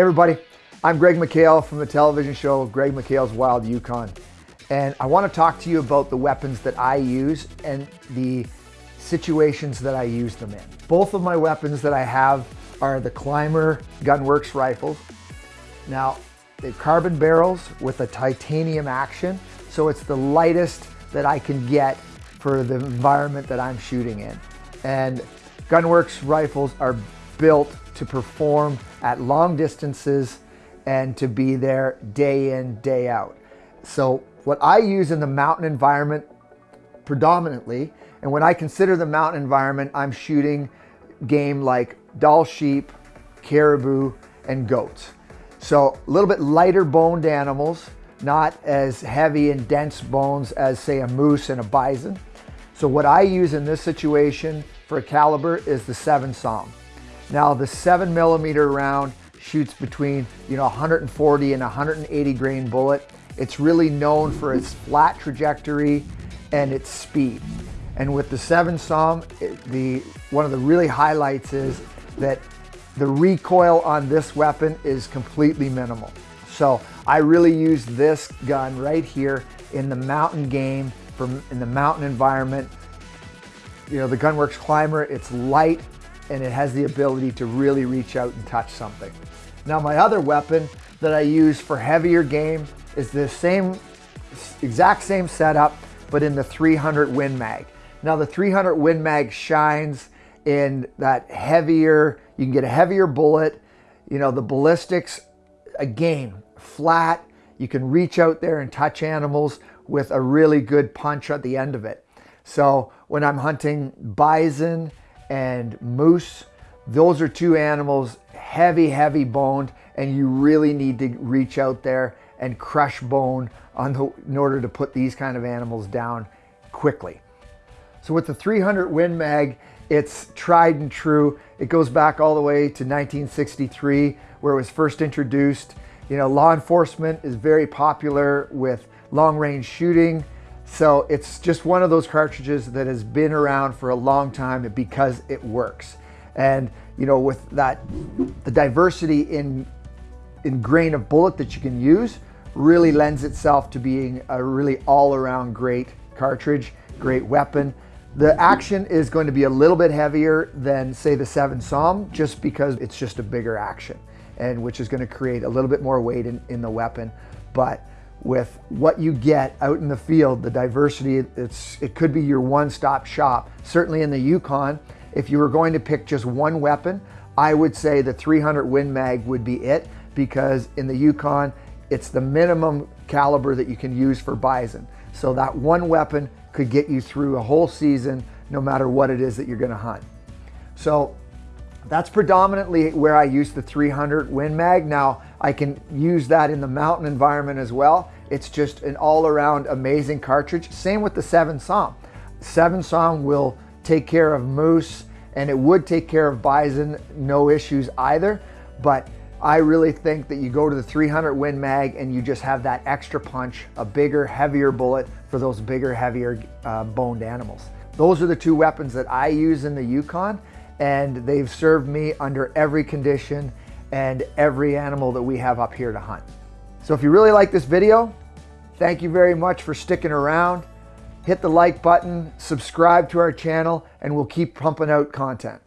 everybody, I'm Greg McHale from the television show Greg McHale's Wild Yukon. And I want to talk to you about the weapons that I use and the situations that I use them in. Both of my weapons that I have are the ClymR Gunwerks rifles. Now, they're carbon barrels with a titanium action, so it's the lightest that I can get for the environment that I'm shooting in. And Gunwerks rifles are built to perform at long distances and to be there day in, day out. So what I use in the mountain environment predominantly, and when I consider the mountain environment, I'm shooting game like Dall sheep, caribou, and goats. So a little bit lighter boned animals, not as heavy and dense bones as say a moose and a bison. So what I use in this situation for a caliber is the 7 SAUM. Now the 7 millimeter round shoots between you know 140 and 180 grain bullet. It's really known for its flat trajectory and its speed. And with the 7 SAUM, the, one of the really highlights is that the recoil on this weapon is completely minimal. So I really use this gun right here in the mountain game, from in the mountain environment. You know, the Gunwerks ClymR, it's light and it has the ability to really reach out and touch something. Now my other weapon that I use for heavier game is the same, exact same setup, but in the 300 Win Mag. Now the 300 Win Mag shines in that heavier, you can get a heavier bullet. You know, the ballistics, again, flat. You can reach out there and touch animals with a really good punch at the end of it. So when I'm hunting bison and moose, those are two animals, heavy, heavy boned, and you really need to reach out there and crush bone on the, in order to put these kind of animals down quickly. So with the 300 Win Mag, it's tried and true. It goes back all the way to 1963 where it was first introduced. You know, law enforcement is very popular with long range shooting. So it's just one of those cartridges that has been around for a long time because it works. And, you know, with that, the diversity in, in grain of bullet that you can use really lends itself to being a really all around great cartridge, great weapon. The action is going to be a little bit heavier than say the 7 SAUM just because it's just a bigger action and which is going to create a little bit more weight in, in the weapon. But with what you get out in the field, the diversity, it's, it could be your one-stop shop. Certainly in the Yukon, if you were going to pick just one weapon, I would say the 300 Win Mag would be it because in the Yukon, it's the minimum caliber that you can use for bison. So that one weapon could get you through a whole season no matter what it is that you're gonna hunt. So that's predominantly where I use the 300 Win Mag. Now I can use that in the mountain environment as well. It's just an all around amazing cartridge. Same with the 7 SAUM. 7 SAUM will take care of moose and it would take care of bison, no issues either. But I really think that you go to the 300 Win Mag and you just have that extra punch, a bigger, heavier bullet for those bigger, heavier uh, boned animals. Those are the two weapons that I use in the Yukon and they've served me under every condition and every animal that we have up here to hunt. So if you really like this video, thank you very much for sticking around. Hit the like button, subscribe to our channel, and we'll keep pumping out content.